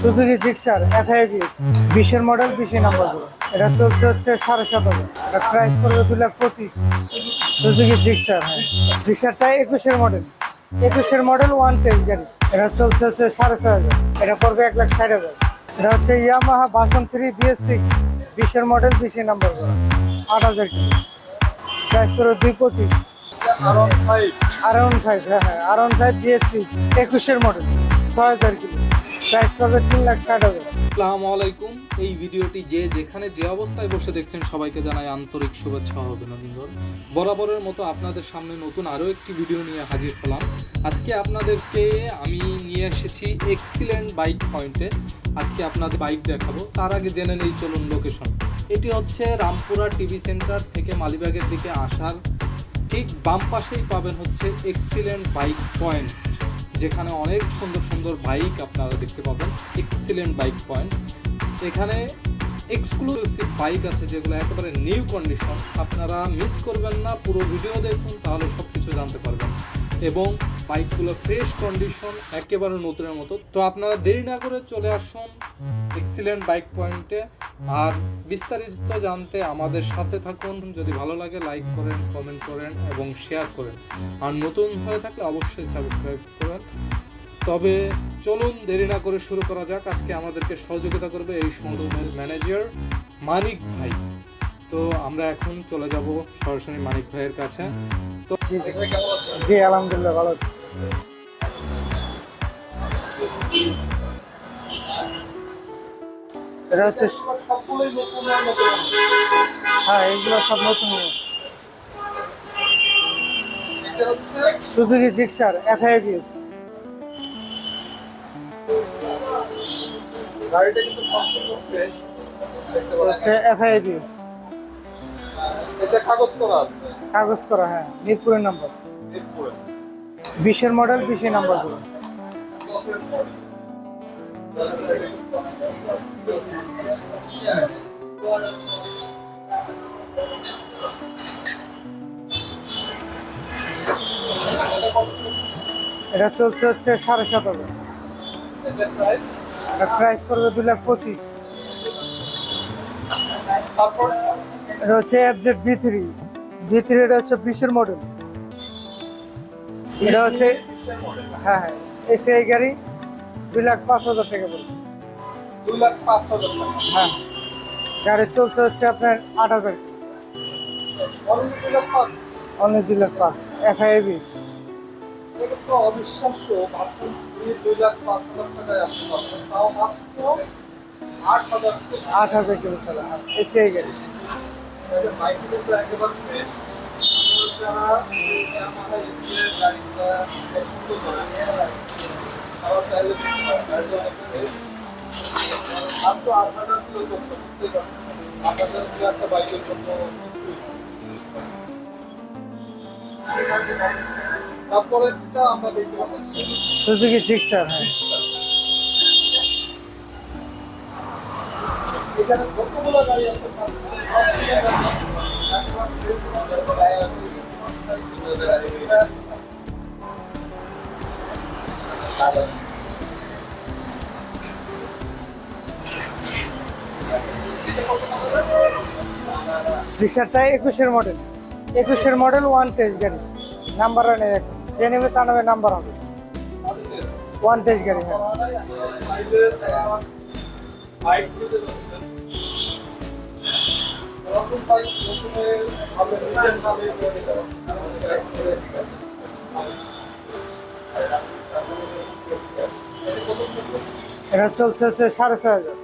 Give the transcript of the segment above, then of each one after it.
Suzuki Gixxer এফআইবিএস বিশের model বিশে number করে এটা চলছে হচ্ছে সাড়ে সাত হাজার এটা প্রাইস পড়বে দু লাখ পঁচিশ। Suzuki Gixxer. হ্যাঁ জিক্সারটা একুশের মডেল একুশের মডেল ওয়ান টেস্ট গাড়ি। এটা চলছে হচ্ছে সাড়ে ছয় হাজার। এটা পড়বে এক লাখ ষাট হাজার। এটা হচ্ছে Yamaha version three B S six বিশের মডেল বিশে নাম্বার করে আট হাজার কিলো। প্রাইস পড়বে দুই পঁচিশ। আর ওয়ান ফাইভ হ্যাঁ হ্যাঁ R one five B S six একুশের মডেল ছয় হাজার কিলো। প্রাইস পড়বে তিন লাখ ষাট হাজার। আসসালামু আলাইকুম। এই ভিডিওটি যে যেখানে যে অবস্থায় বসে দেখছেন সবাইকে জানাই আন্তরিক শুভেচ্ছা ও অভিনন্দন। বরাবরের মতো আপনাদের সামনে নতুন আরও একটি ভিডিও নিয়ে হাজির হলাম। আজকে আপনাদেরকে আমি নিয়ে এসেছি এক্সিলেন্ট বাইক পয়েন্টে আজকে আপনাদের বাইক দেখাবো। তার আগে জেনে নেই, চলুন লোকেশন। এটি হচ্ছে রামপুরা টিভি সেন্টার থেকে মালিবাগের দিকে আসার। ঠিক বাম পাশেই পাবেন হচ্ছে এক্সিলেন্ট বাইক পয়েন্ট। যেখানে অনেক সুন্দর সুন্দর বাইক আপনারা দেখতে পাবেন। এক্সিলেন্ট বাইক পয়েন্ট এখানে এক্সক্লুসিভ বাইক আছে যেগুলো একেবারে নিউ কন্ডিশন আপনারা মিস করবেন না, পুরো ভিডিও দেখুন, তাহলে সব কিছু জানতে পারবেন। এবং বাইকগুলো ফ্রেশ কন্ডিশন একেবারে নতুনের মতো। তো আপনারা দেরি না করে চলে আসুন এক্সিলেন্ট বাইক পয়েন্টে আর বিস্তারিত জানতে আমাদের সাথে থাকুন। যদি ভালো লাগে লাইক করেন কমেন্ট করেন এবং শেয়ার করেন। আর নতুন হয়ে থাকলে অবশ্যই সাবস্ক্রাইব করেন। তবে চলুন, দেরি না করে শুরু করা যাক। আজকে আমাদেরকে সহযোগিতা করবে এই শোরুমের ম্যানেজার মানিক ভাই। তো আমরা এখন চলে যাব সরাসরি মানিক ভাইয়ের কাছে। তো জি, আলহামদুলিল্লাহ, ভালো আছি। এটা হচ্ছে হ্যাঁ এইগুলো সব নতুন। সুজুকি জিক্সার এফআইবিএস গাড়িটা কিন্তু সম্পূর্ণ ফ্রেশ দেখতে হচ্ছে এফআইবিএস এটা কাগজ করা আছে? কাগজ করা হ্যাঁ মিরপুরের নাম্বার মিরপুরে। বিশের মডেল বিশে নাম্বার এটা চলছে হচ্ছে সাড়ে সাত হাজার। এটা প্রাইস পড়বে দু লাখ পঁচিশ। এটা হচ্ছে F Z V three V three এটা হচ্ছে বিশের মডেল এটা হচ্ছে হ্যাঁ হ্যাঁ এসিআই গাড়ি। দুই লাখ পাঁচ হাজার টাকা পড়বে দুই লাখ পাঁচ হাজার টাকা। হ্যাঁ। গাড়ি চলছে হচ্ছে আপনার আট হাজার। অনলি দুই লাখ পাঁচ। এফআইবিস এটা তো অবিশ্বাস্য। দুই লাখ পাঁচ হাজার টাকায় আপনি পাচ্ছেন। তাও মাত্র আট হাজার কিলো চলে। এসিআই গাড়ি। যারা সুজুকি জিক্সার হ্যাঁ এখানে যতগুলো গাড়ি আছে তার মধ্যে সবগুলো গাড়ি একবার ফ্রেশ গাড়ি জিক্সারটা একুশের মডেল একুশের মডেল ওয়ান টেস্ট গাড়ি। নাম্বার নেই এখন যে নেবে তা নেবে নাম্বার হবে। ওয়ান টেস্ট গাড়ি হ্যাঁ। এটা চলছে হচ্ছে সাড়ে ছয় হাজার।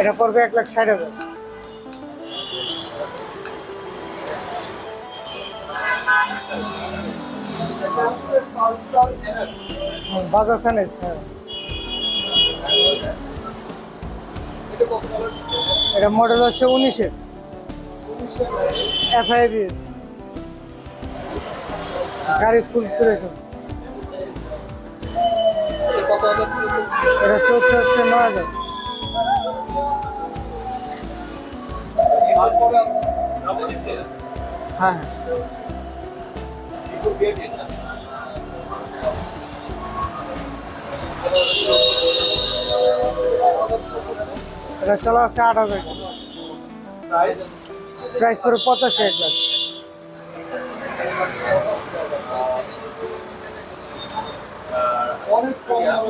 এটা পড়বে এক লাখ ষাট হাজার। বাজাজ এনএস হ্যাঁ। এটা মডেল হচ্ছে উনিশের। এফআইবিএস। গাড়ি ফুল আছে এটা চলছে? হচ্ছে নয় হাজার। হ্যাঁ হ্যাঁ। এটা চলা আছে আট হাজার। প্রাইস পড়বে পঁচাশি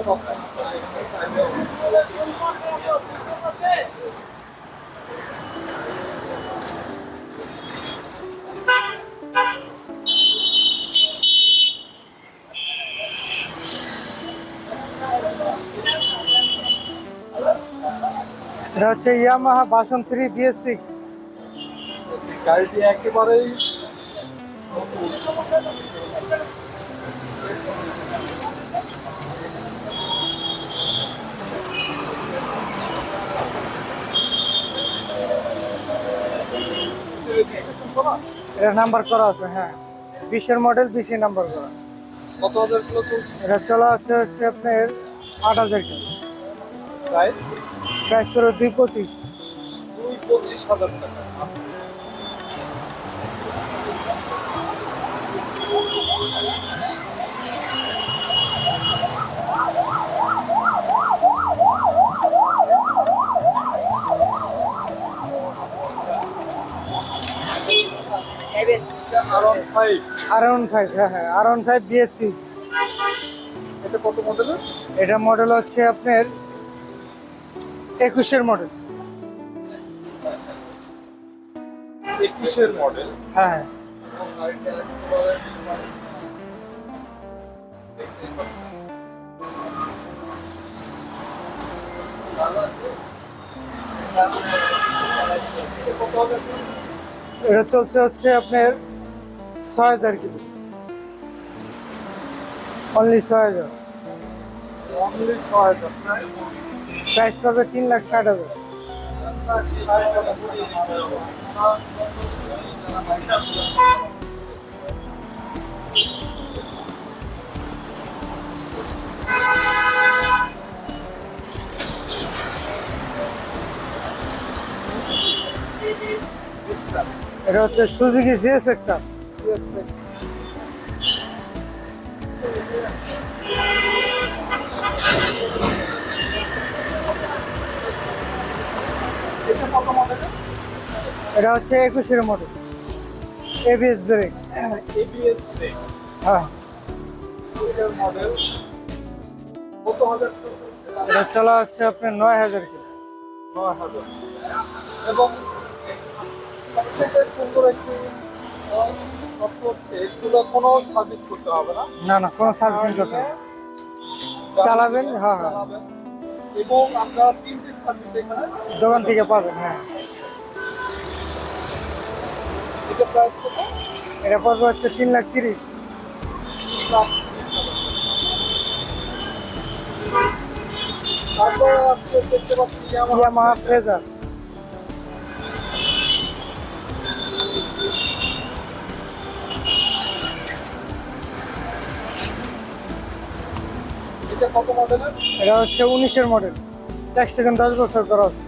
পাচ্ছেন এটা হচ্ছে ইয়ামাহা বাসন থ্রি বিএস সিক্স। গাড়িটি একেবারেই এটা নাম্বার করা আছে হ্যাঁ। বিশের মডেল বিশে নাম্বার করা। কত হাজার কিলো এটা চলা হচ্ছে হচ্ছে আপনার আট হাজার টাকা প্রাইস প্রাইস পড়বে দুই পঁচিশ। দুই পঁচিশ হাজার টাকা। আর ফাইভ হ্যাঁ হ্যাঁ R one five B S six এটা কত মডেলের এটা মডেল হচ্ছে আপনার একুশের মডেল একুশের মডেল হ্যাঁ। এটা চলছে হচ্ছে আপনার ছয় হাজার কিলো। অনলি ছয় হাজার। অনলি ছয় হাজার প্রাইস পড়বে তিন লাখ ষাট হাজার। এটা হচ্ছে সুজুকি জিএস এক্সার এটা হচ্ছে একুশের মডেল এবিএস ব্রেক হ্যাঁ। এটা চলা হচ্ছে আপনার নয় হাজার কিলো। নয় হাজার। এবং কোনো সার্ভিস করতে হবে না না, কোনো সার্ভিসিং করতে হবে চালাবেন হ্যাঁ হ্যাঁ। দোকান থেকে পাবেন হ্যাঁ। এটা প্রাইস হচ্ছে তিন লাখ তিরিশ। তারপর দেখতে পাচ্ছি ইয়ামাহা ফ্রেজার। এটা কত মডেলের এটা হচ্ছে উনিশের মডেল ট্যাক্স সেকেন্ড দশ বছর করা আছে।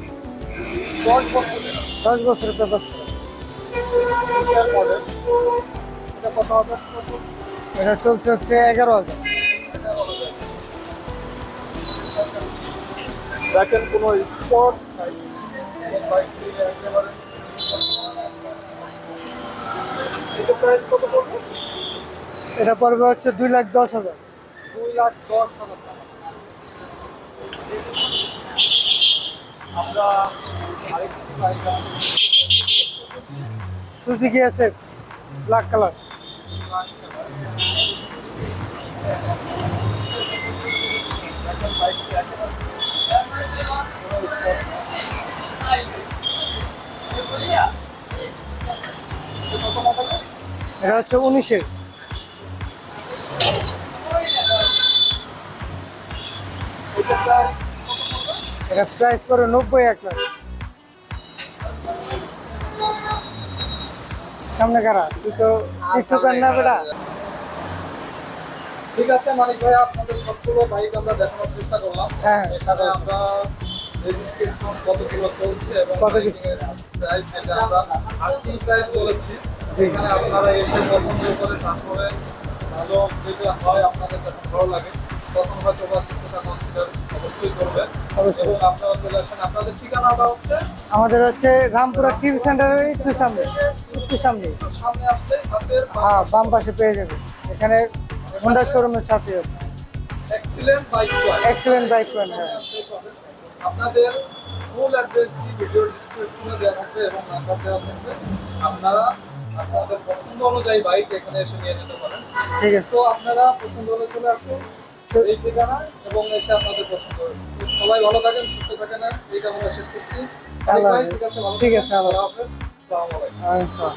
দশ বছরের দশ বছরের পেপার মডেল এটা কত হাজার এটা চলছে হচ্ছে এগারো হাজার। দেখেন কোনো স্পট নাই এটা প্রাইস কত পড়বে? এটা পড়বে হচ্ছে দুই লাখ দশ হাজার। দুই লাখ দশ হাজার সুজুকি আছে? ব্ল্যাক কালার এটা হচ্ছে উনিশের। এটা প্রাইস এটা নব্বই এক লাখ। সামনে কারা? তুই তো টিকটকার না বেটা। ঠিক আছে মানিক ভাই আপনাদের সবগুলো বাইক আমরা দেখানোর চেষ্টা করলাম। হ্যাঁ। এখানে আমরা রেজিস্ট্রেশন কত কিলো চলছে এবং কত কিছু? প্রাইস আমরা আজকেই প্রাইস বলেছি। জি। এখানে আপনারা এসে পছন্দ করে তারপরে ভালো যেটা হয় আপনাদের কাছে ভালো লাগে। তখন হয়তো বা কিছুটা কনসিডার অবশ্যই করবেন। অবশ্যই। আপনারা চলে আসেন। আপনাদের ঠিকানাটা হচ্ছে? আমাদের হচ্ছে রামপুরা টিভি সেন্টারের একটু সামনে। একটু সামনে। সামনে আসলে হাতের হ্যাঁ বাম পাশে পেয়ে যাবে। এখানে হোন্ডা শোরুমের সাথে excellent bike excellent bike point হ্যাঁ। আপনাদের ফুল অ্যাড্রেসটি ভিডিও ডিসক্রিপশনে দেওয়া থাকবে এবং নাম্বার দেওয়া থাকবে। আপনারা আপনাদের পছন্দ অনুযায়ী বাইক এখানে এসে নিয়ে যেতে পারেন। ঠিক আছে। তো আপনারা পছন্দ হলে চলে আসুন। এই ঠিকানা এবং এসে আপনাদের পছন্দ সবাই ভালো থাকেন সুস্থ থাকেন এই কামনা শেষ করছি। ঠিক আছে আল্লাহ হাফেজ। আচ্ছা